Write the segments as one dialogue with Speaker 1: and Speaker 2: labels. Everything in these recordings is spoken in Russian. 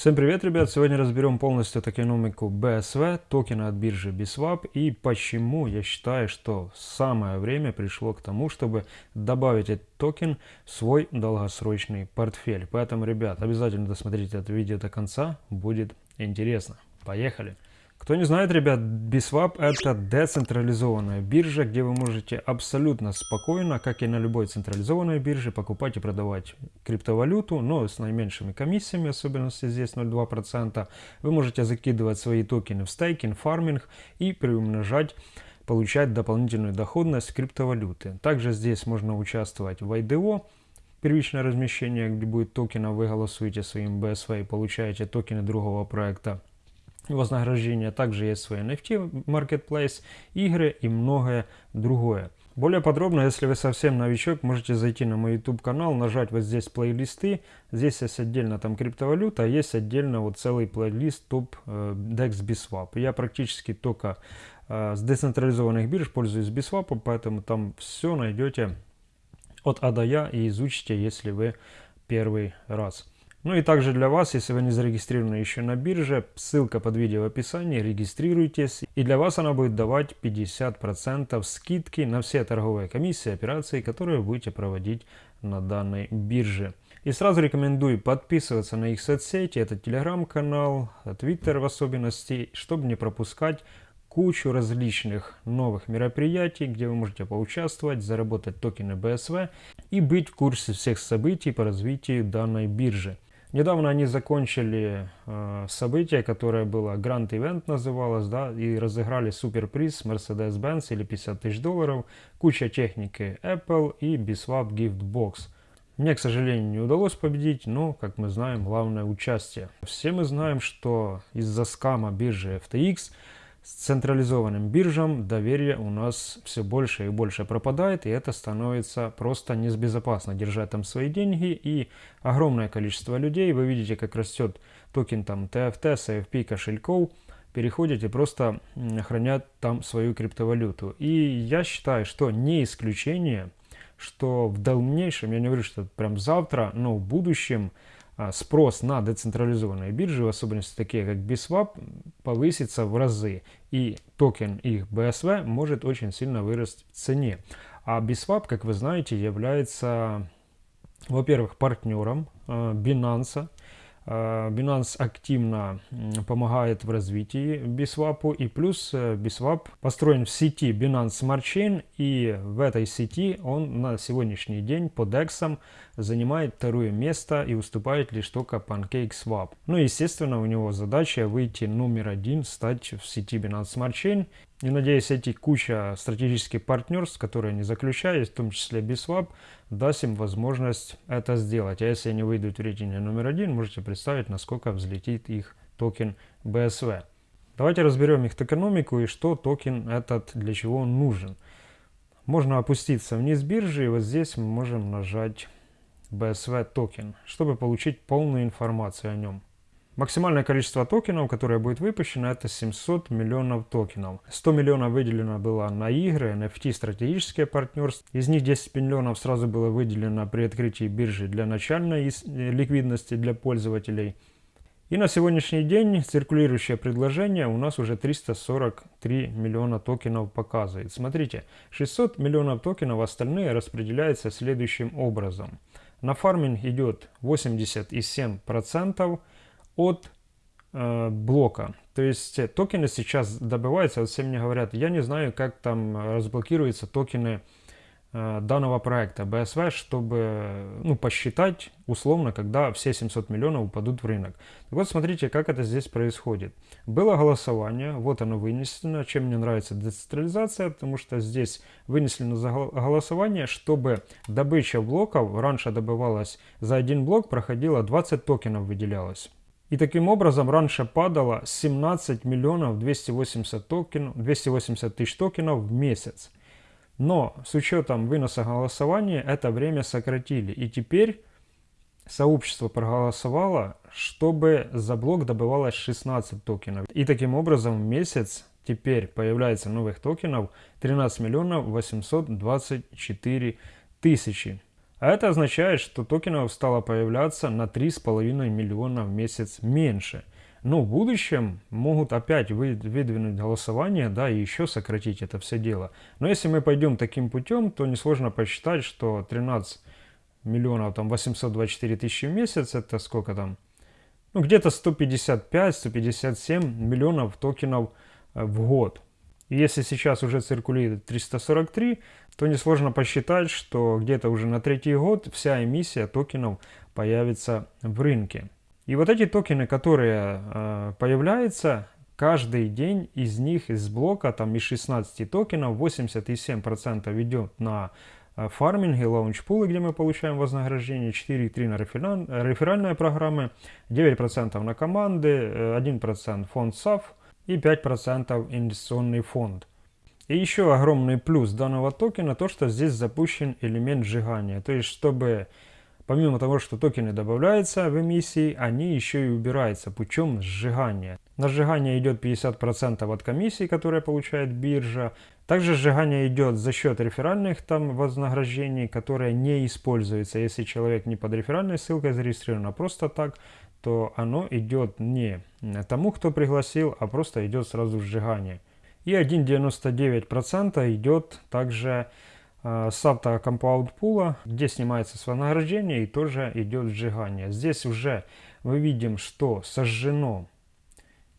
Speaker 1: Всем привет, ребят! Сегодня разберем полностью токеномику BSV, токена от биржи BSwap и почему я считаю, что самое время пришло к тому, чтобы добавить этот токен в свой долгосрочный портфель. Поэтому, ребят, обязательно досмотрите это видео до конца, будет интересно. Поехали! Кто не знает, ребят, Biswap это децентрализованная биржа, где вы можете абсолютно спокойно, как и на любой централизованной бирже, покупать и продавать криптовалюту, но с наименьшими комиссиями, особенно если здесь 0,2%. Вы можете закидывать свои токены в стейкинг, фарминг и приумножать получать дополнительную доходность криптовалюты. Также здесь можно участвовать в IDO, первичное размещение, где будет токена, вы голосуете своим BSV и получаете токены другого проекта вознаграждения. Также есть свой NFT Marketplace, игры и многое другое. Более подробно, если вы совсем новичок, можете зайти на мой YouTube канал, нажать вот здесь плейлисты. Здесь есть отдельно там криптовалюта, а есть отдельно вот целый плейлист топ э, DEX Biswap. Я практически только э, с децентрализованных бирж пользуюсь Biswap, поэтому там все найдете от А до Я и изучите, если вы первый раз. Ну и также для вас, если вы не зарегистрированы еще на бирже, ссылка под видео в описании, регистрируйтесь. И для вас она будет давать 50% скидки на все торговые комиссии, операции, которые будете проводить на данной бирже. И сразу рекомендую подписываться на их соцсети, это телеграм-канал, твиттер в особенности, чтобы не пропускать кучу различных новых мероприятий, где вы можете поучаствовать, заработать токены BSV и быть в курсе всех событий по развитию данной биржи. Недавно они закончили э, событие, которое было Grand Event называлось, да, и разыграли суперприз Mercedes-Benz или 50 тысяч долларов, куча техники Apple и Biswap Gift Box. Мне, к сожалению, не удалось победить, но, как мы знаем, главное участие. Все мы знаем, что из-за скама биржи FTX с централизованным биржам доверие у нас все больше и больше пропадает, и это становится просто небезопасно держать там свои деньги, и огромное количество людей, вы видите, как растет токен там TFT, CFP, кошельков, переходят и просто хранят там свою криптовалюту. И я считаю, что не исключение, что в дальнейшем, я не говорю, что прям завтра, но в будущем спрос на децентрализованные биржи, в особенности такие как Biswap, повысится в разы. И токен их BSV может очень сильно вырасти в цене. А Biswap, как вы знаете, является, во-первых, партнером а, Binance, Binance активно помогает в развитии Biswap и плюс э, Biswap построен в сети Binance Smart Chain. И в этой сети он на сегодняшний день по DEX занимает второе место и уступает лишь только PancakeSwap. Ну естественно у него задача выйти номер один, стать в сети Binance Smart Chain и надеюсь, эти куча стратегических партнерств, которые они заключают, в том числе Biswap, даст им возможность это сделать. А если они выйдут в рейтинге номер один, можете представить, насколько взлетит их токен BSV. Давайте разберем их токеномику и что токен этот для чего нужен. Можно опуститься вниз биржи, и вот здесь мы можем нажать BSV токен, чтобы получить полную информацию о нем. Максимальное количество токенов, которое будет выпущено, это 700 миллионов токенов. 100 миллионов выделено было на игры, NFT, стратегические партнерства. Из них 10 миллионов сразу было выделено при открытии биржи для начальной э, ликвидности для пользователей. И на сегодняшний день циркулирующее предложение у нас уже 343 миллиона токенов показывает. Смотрите, 600 миллионов токенов, остальные распределяются следующим образом. На фарминг идет 87%, от э, блока. То есть э, токены сейчас добываются, вот все мне говорят, я не знаю, как там разблокируются токены э, данного проекта BSV, чтобы ну, посчитать условно, когда все 700 миллионов упадут в рынок. Так вот смотрите, как это здесь происходит. Было голосование, вот оно вынесено. Чем мне нравится децентрализация, потому что здесь вынесено за голосование, чтобы добыча блоков, раньше добывалась за один блок, проходила 20 токенов выделялось. И таким образом раньше падало 17 миллионов 280, токен, 280 тысяч токенов в месяц. Но с учетом выноса голосования это время сократили. И теперь сообщество проголосовало, чтобы за блок добывалось 16 токенов. И таким образом в месяц теперь появляется новых токенов 13 миллионов 824 тысячи. А это означает, что токенов стало появляться на 3,5 миллиона в месяц меньше. Но в будущем могут опять выдвинуть голосование, да, и еще сократить это все дело. Но если мы пойдем таким путем, то несложно посчитать, что 13 миллионов, там 824 тысячи в месяц, это сколько там? Ну, где-то 155-157 миллионов токенов э, в год. Если сейчас уже циркулирует 343, то несложно посчитать, что где-то уже на третий год вся эмиссия токенов появится в рынке. И вот эти токены, которые э, появляются, каждый день из них, из блока, там из 16 токенов, 87% идет на э, фарминге, лаунчпулы, где мы получаем вознаграждение, 4,3 на рефераль, реферальные программы, 9% на команды, 1% фонд SAF и 5% инвестиционный фонд. И еще огромный плюс данного токена то, что здесь запущен элемент сжигания. То есть, чтобы помимо того, что токены добавляются в эмиссии, они еще и убираются путем сжигания. На сжигание идет 50% от комиссии, которая получает биржа. Также сжигание идет за счет реферальных там вознаграждений, которые не используются. Если человек не под реферальной ссылкой зарегистрирован, а просто так, то оно идет не тому, кто пригласил, а просто идет сразу сжигание. И 1,99% идет также э, с автокомпаунд пула, где снимается с вознаграждения и тоже идет сжигание. Здесь уже мы видим, что сожжено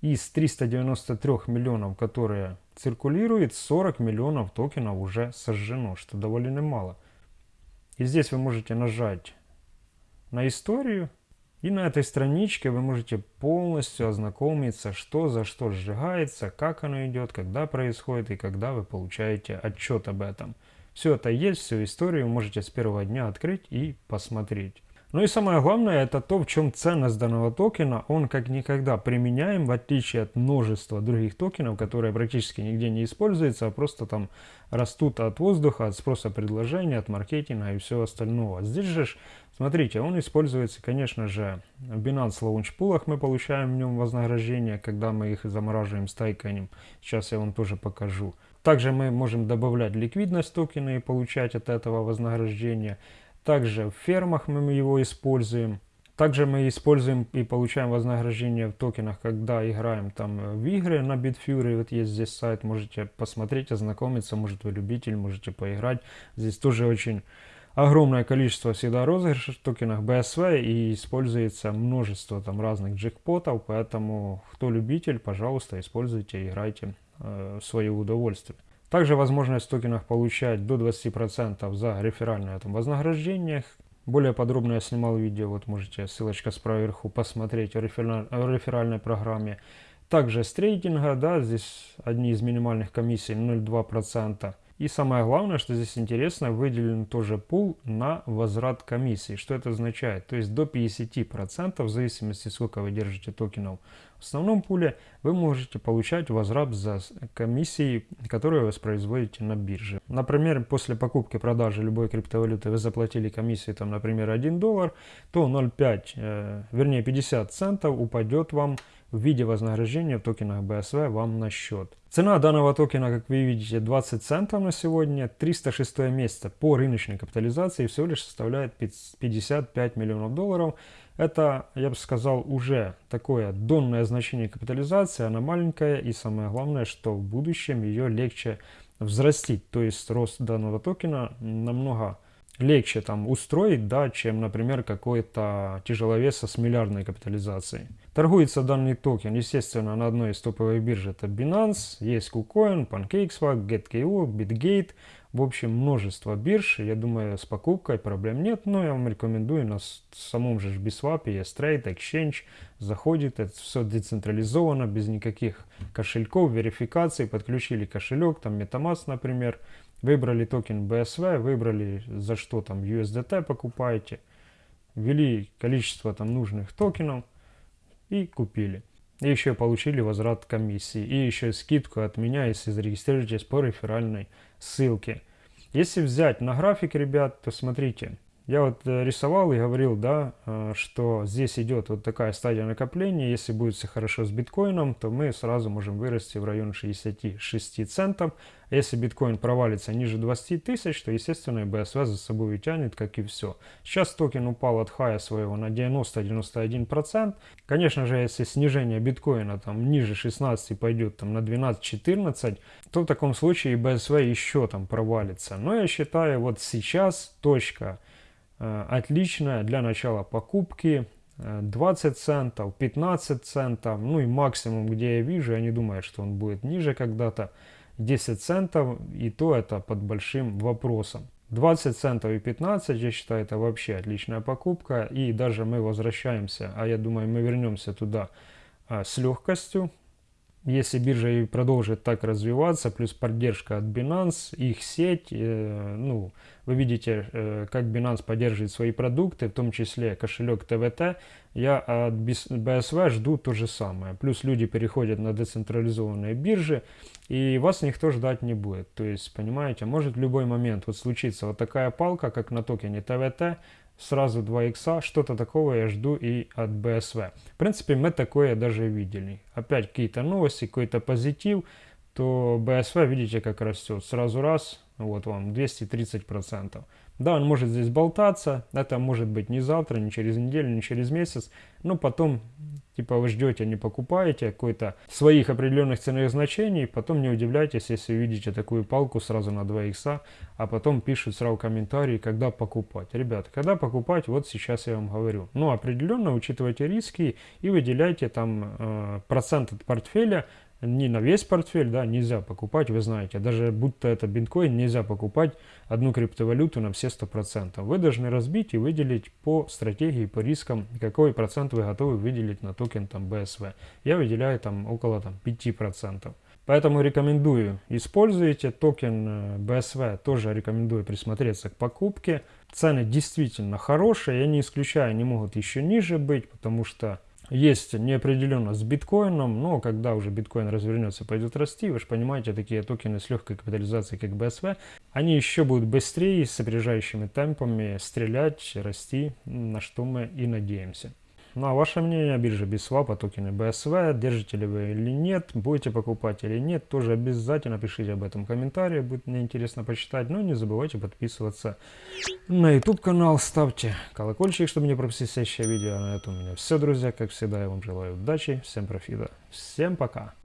Speaker 1: из 393 миллионов, которые циркулируют, 40 миллионов токенов уже сожжено, что довольно мало. И здесь вы можете нажать на историю и на этой страничке вы можете полностью ознакомиться, что за что сжигается, как оно идет, когда происходит и когда вы получаете отчет об этом. Все это есть, всю историю можете с первого дня открыть и посмотреть. Ну и самое главное, это то, в чем ценность данного токена. Он как никогда применяем, в отличие от множества других токенов, которые практически нигде не используются, а просто там растут от воздуха, от спроса предложения, от маркетинга и всего остального. Здесь же, смотрите, он используется, конечно же, в Binance Launch Pool мы получаем в нем вознаграждение, когда мы их замораживаем, стайканем. Сейчас я вам тоже покажу. Также мы можем добавлять ликвидность токена и получать от этого вознаграждение. Также в фермах мы его используем. Также мы используем и получаем вознаграждение в токенах, когда играем там в игры на Bitfury. Вот есть здесь сайт, можете посмотреть, ознакомиться. Может вы любитель, можете поиграть. Здесь тоже очень огромное количество всегда розыгрышей в токенах BSV и используется множество там разных джекпотов. Поэтому кто любитель, пожалуйста, используйте, играйте э, в свое удовольствие. Также возможность в токенах получать до 20% за реферальное там, вознаграждение. Более подробно я снимал видео, вот можете, ссылочка справа вверху, посмотреть о, рефераль, о реферальной программе. Также с трейдинга, да, здесь одни из минимальных комиссий 0,2%. И самое главное, что здесь интересно, выделен тоже пул на возврат комиссии. Что это означает? То есть до 50% в зависимости сколько вы держите токенов в основном пуле, вы можете получать возврат за комиссии, которые вы воспроизводите на бирже. Например, после покупки продажи любой криптовалюты вы заплатили комиссию, там, например, 1 доллар, то 0,5, э, вернее 50 центов упадет вам в виде вознаграждения в токенах BSV вам на счет. Цена данного токена, как вы видите, 20 центов на сегодня. 306 место по рыночной капитализации всего лишь составляет 55 миллионов долларов. Это, я бы сказал, уже такое донное значение капитализации, она маленькая и самое главное, что в будущем ее легче взрастить. То есть рост данного токена намного легче там устроить, да, чем, например, какой-то тяжеловеса с миллиардной капитализацией. Торгуется данный токен, естественно, на одной из топовых бирж. Это Binance, есть KuCoin, PancakeSwap, GetKO, BitGate. В общем, множество бирж. Я думаю, с покупкой проблем нет, но я вам рекомендую на самом же Biswap есть Trade, Exchange. Заходит, это все децентрализовано, без никаких кошельков, верификации. Подключили кошелек, там MetaMask, например. Выбрали токен BSV, выбрали за что там USDT покупаете. Ввели количество там нужных токенов и купили. И еще получили возврат комиссии. И еще скидку от меня, если зарегистрируетесь по реферальной ссылке. Если взять на график, ребят, то смотрите. Я вот э, рисовал и говорил, да, э, что здесь идет вот такая стадия накопления. Если будет все хорошо с биткоином, то мы сразу можем вырасти в район 66 центов. А если биткоин провалится ниже 20 тысяч, то, естественно, BSV за собой утянет, как и все. Сейчас токен упал от хая своего на 90-91%. Конечно же, если снижение биткоина там ниже 16 пойдет там на 12-14, то в таком случае BSV еще там провалится. Но я считаю, вот сейчас точка Э, отличная для начала покупки 20 э, центов, 15 центов, ну и максимум, где я вижу, я не думаю, что он будет ниже когда-то, 10 центов, и то это под большим вопросом. 20 центов и 15, я считаю, это вообще отличная покупка, и даже мы возвращаемся, а я думаю, мы вернемся туда а, с легкостью, если биржа и продолжит так развиваться, плюс поддержка от Binance, их сеть, э, ну, вы видите, э, как Binance поддерживает свои продукты, в том числе кошелек ТВТ, я от BSV жду то же самое. Плюс люди переходят на децентрализованные биржи, и вас никто ждать не будет. То есть, понимаете, может в любой момент вот случиться вот такая палка, как на токене ТВТ, сразу 2 икса, что-то такого я жду и от BSV. В принципе, мы такое даже видели. Опять какие-то новости, какой-то позитив, то BSV, видите, как растет. Сразу раз, вот вам, 230%. Да, он может здесь болтаться, это может быть не завтра, не через неделю, не через месяц, но потом Типа вы ждете, не покупаете какой-то своих определенных ценовых значений, потом не удивляйтесь, если увидите такую палку сразу на 2 икса, а потом пишут сразу комментарии, когда покупать. Ребята, когда покупать, вот сейчас я вам говорю. Ну, определенно учитывайте риски и выделяйте там э, процент от портфеля не на весь портфель, да, нельзя покупать, вы знаете, даже будто это биткоин, нельзя покупать одну криптовалюту на все 100%. Вы должны разбить и выделить по стратегии, по рискам, какой процент вы готовы выделить на токен там BSV. Я выделяю там около там 5%. Поэтому рекомендую, используйте токен BSV, э, тоже рекомендую присмотреться к покупке. Цены действительно хорошие, я не исключаю, они могут еще ниже быть, потому что есть неопределенность с биткоином, но когда уже биткоин развернется, пойдет расти, вы же понимаете, такие токены с легкой капитализацией, как BSV, они еще будут быстрее, с опережающими темпами стрелять, расти, на что мы и надеемся. Ну а ваше мнение о бирже BitSwap, о токене BSV, держите ли вы или нет, будете покупать или нет, тоже обязательно пишите об этом в комментарии, будет мне интересно почитать. Ну и не забывайте подписываться на YouTube канал, ставьте колокольчик, чтобы не пропустить следующее видео. На этом у меня все, друзья. Как всегда, я вам желаю удачи, всем профита, всем пока.